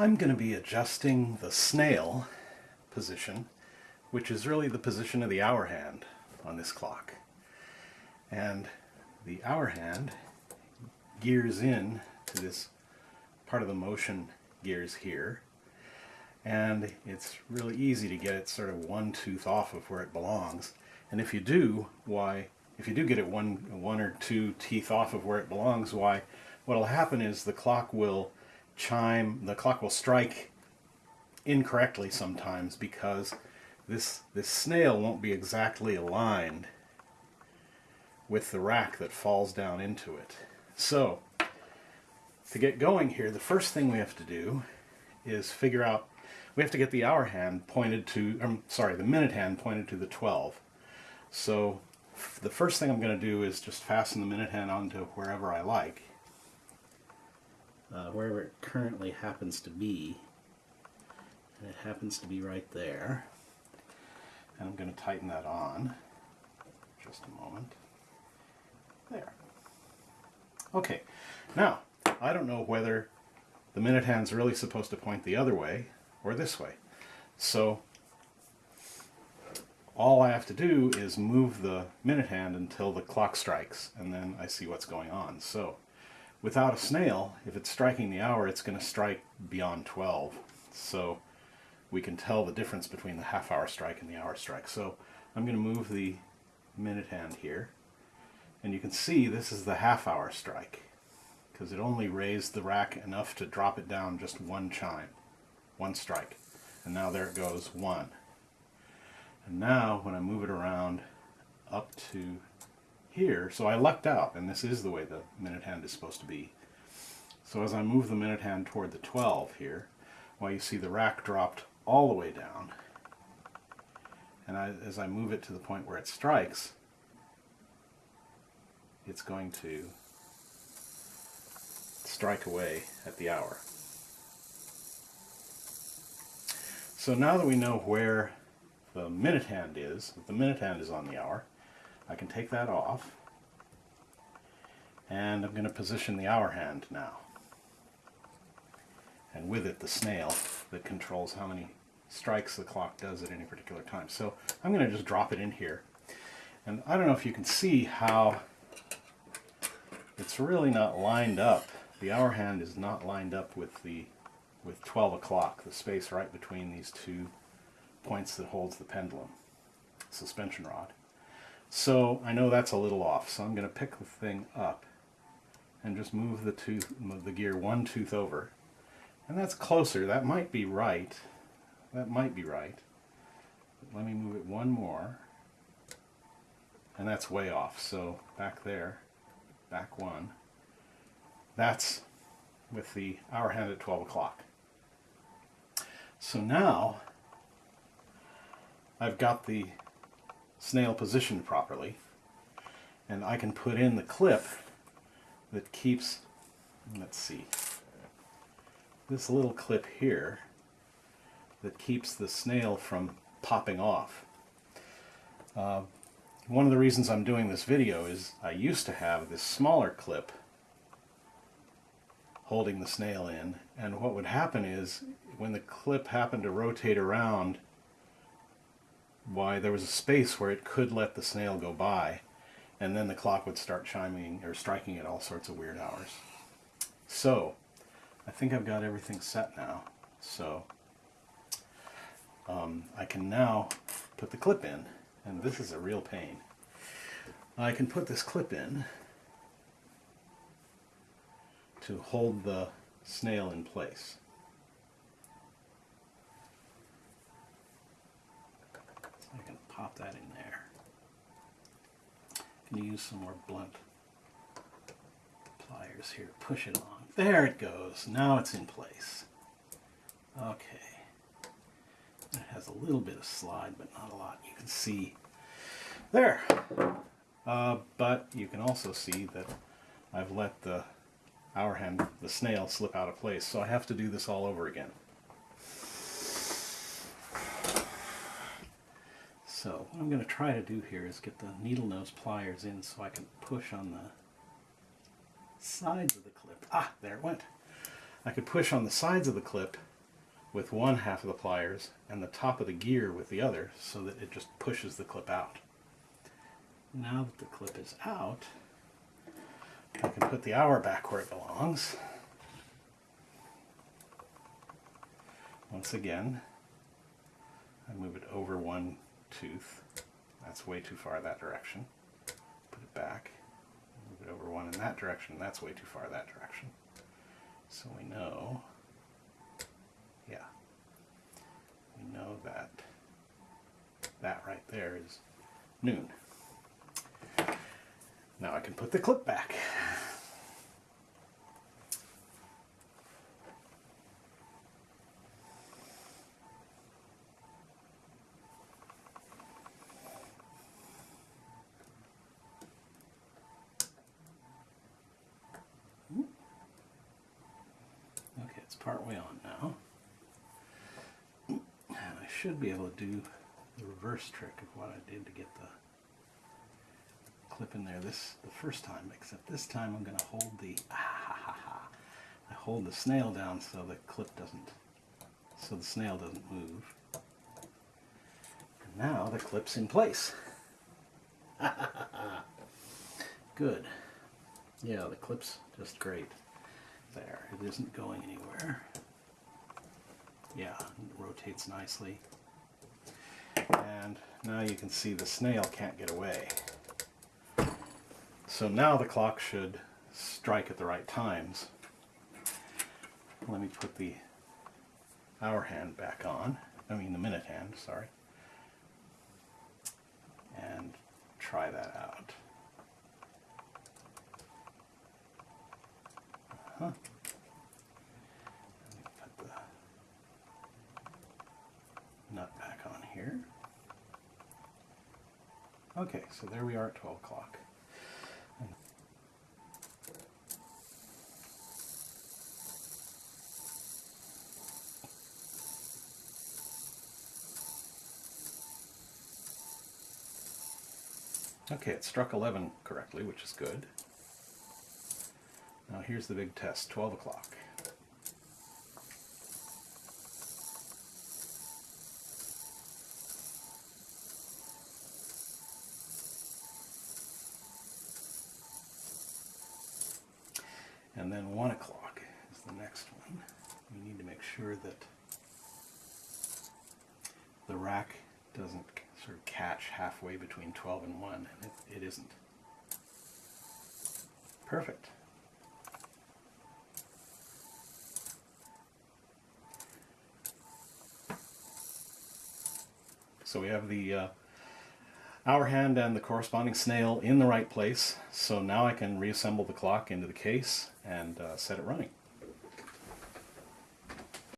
I'm going to be adjusting the snail position, which is really the position of the hour hand on this clock. And the hour hand gears in to this part of the motion gears here. And it's really easy to get it sort of one tooth off of where it belongs. And if you do, why, if you do get it one, one or two teeth off of where it belongs, why, what'll happen is the clock will chime, the clock will strike incorrectly sometimes because this, this snail won't be exactly aligned with the rack that falls down into it. So, to get going here, the first thing we have to do is figure out, we have to get the hour hand pointed to, I'm um, sorry, the minute hand pointed to the 12. So the first thing I'm going to do is just fasten the minute hand onto wherever I like uh, wherever it currently happens to be. And it happens to be right there. And I'm going to tighten that on. Just a moment. There. Okay, now, I don't know whether the minute hand's really supposed to point the other way or this way. So all I have to do is move the minute hand until the clock strikes and then I see what's going on. So Without a snail, if it's striking the hour, it's going to strike beyond 12. So we can tell the difference between the half hour strike and the hour strike. So I'm going to move the minute hand here. And you can see this is the half hour strike because it only raised the rack enough to drop it down just one chime, one strike. And now there it goes, one. And now when I move it around up to here, so I lucked out, and this is the way the minute hand is supposed to be. So as I move the minute hand toward the 12 here, well, you see the rack dropped all the way down. And I, as I move it to the point where it strikes, it's going to strike away at the hour. So now that we know where the minute hand is, the minute hand is on the hour, I can take that off and I'm going to position the hour hand now and with it the snail that controls how many strikes the clock does at any particular time. So I'm going to just drop it in here and I don't know if you can see how it's really not lined up. The hour hand is not lined up with the with 12 o'clock, the space right between these two points that holds the pendulum suspension rod. So I know that's a little off, so I'm going to pick the thing up and just move the tooth, move the gear one tooth over. And that's closer. That might be right. That might be right. Let me move it one more. And that's way off. So back there, back one. That's with the hour hand at 12 o'clock. So now I've got the snail positioned properly. And I can put in the clip that keeps, let's see, this little clip here that keeps the snail from popping off. Uh, one of the reasons I'm doing this video is I used to have this smaller clip holding the snail in and what would happen is when the clip happened to rotate around why there was a space where it could let the snail go by and then the clock would start chiming or striking at all sorts of weird hours. So I think I've got everything set now so um, I can now put the clip in and this is a real pain. I can put this clip in to hold the snail in place. I can pop that in there. Can use some more blunt pliers here. Push it along. There it goes. Now it's in place. Okay. It has a little bit of slide, but not a lot. You can see there. Uh, but you can also see that I've let the hour hand, the snail, slip out of place. So I have to do this all over again. So what I'm going to try to do here is get the needle nose pliers in so I can push on the sides of the clip. Ah, there it went. I could push on the sides of the clip with one half of the pliers and the top of the gear with the other so that it just pushes the clip out. Now that the clip is out, I can put the hour back where it belongs. Once again, I move it over one tooth. That's way too far that direction. Put it back. Move it over one in that direction. That's way too far that direction. So we know, yeah, we know that that right there is noon. Now I can put the clip back. Okay, it's part way on now. And I should be able to do the reverse trick of what I did to get the clip in there this the first time, except this time I'm going to hold the ah. I hold the snail down so the clip doesn't so the snail doesn't move. And now the clip's in place. Good. Yeah, the clip's just great. There, it isn't going anywhere. Yeah, it rotates nicely. And now you can see the snail can't get away. So now the clock should strike at the right times. Let me put the hour hand back on. I mean the minute hand, sorry. And try that out. Me put the nut back on here. Okay, so there we are at 12 o'clock. Okay, it struck 11 correctly, which is good. Now here's the big test, 12 o'clock. And then 1 o'clock is the next one. We need to make sure that the rack doesn't sort of catch halfway between 12 and 1, and it, it isn't. Perfect. So we have the uh, hour hand and the corresponding snail in the right place. So now I can reassemble the clock into the case and uh, set it running.